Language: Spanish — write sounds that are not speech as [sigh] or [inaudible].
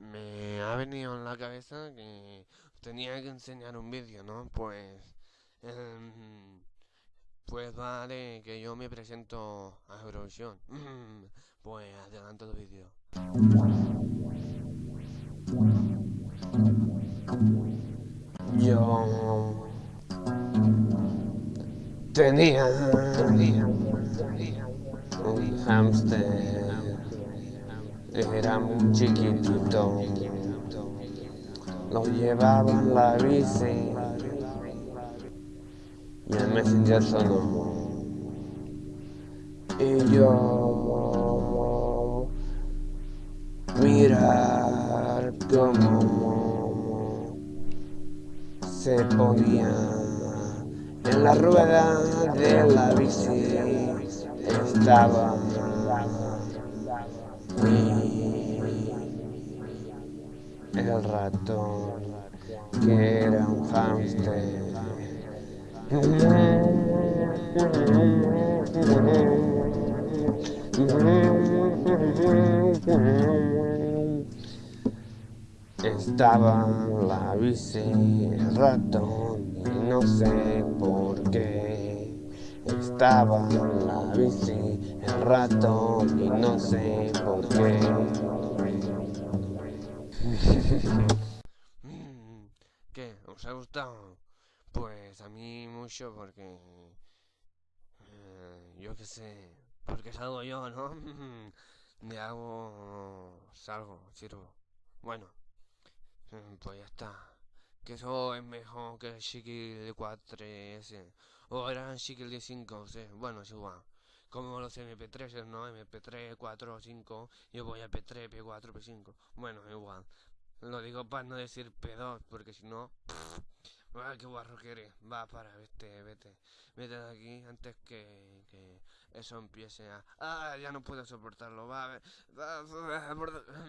me ha venido en la cabeza que tenía que enseñar un vídeo, ¿no? Pues... em, pues vale, que yo me presento a Eurovisión. [clears throat] Pues adelanto el vídeo. Yo tenía, tenía un hamster, era muy chiquitito, lo llevaba en la bici. Y el messenger sonó. Y yo mirar cómo se ponía en la rueda de la bici. Estaba el ratón que era un hámster. Estaba la bici el ratón y no sé por qué. Estaba la bici el ratón y no sé por qué [laughs] ¿Qué? ¿Os ha gustado? Pues a mí mucho porque... eh, yo qué sé, porque salgo yo, ¿no? [laughs] De hago... salgo, sirvo. Bueno, eh, pues ya está. Que eso es mejor que el de 4S. O era el Chiqui de 5, sí. Bueno, es igual. Como los MP3, ¿no? MP3, 4, 5. Yo voy a P3, P4, P5. Bueno, igual. Lo digo para no decir P2, porque si no... Ah, qué guarro que eres. Va, para, vete, vete. Vete de aquí antes que, que eso empiece a... Ah, ya no puedo soportarlo. Va, va, va, va.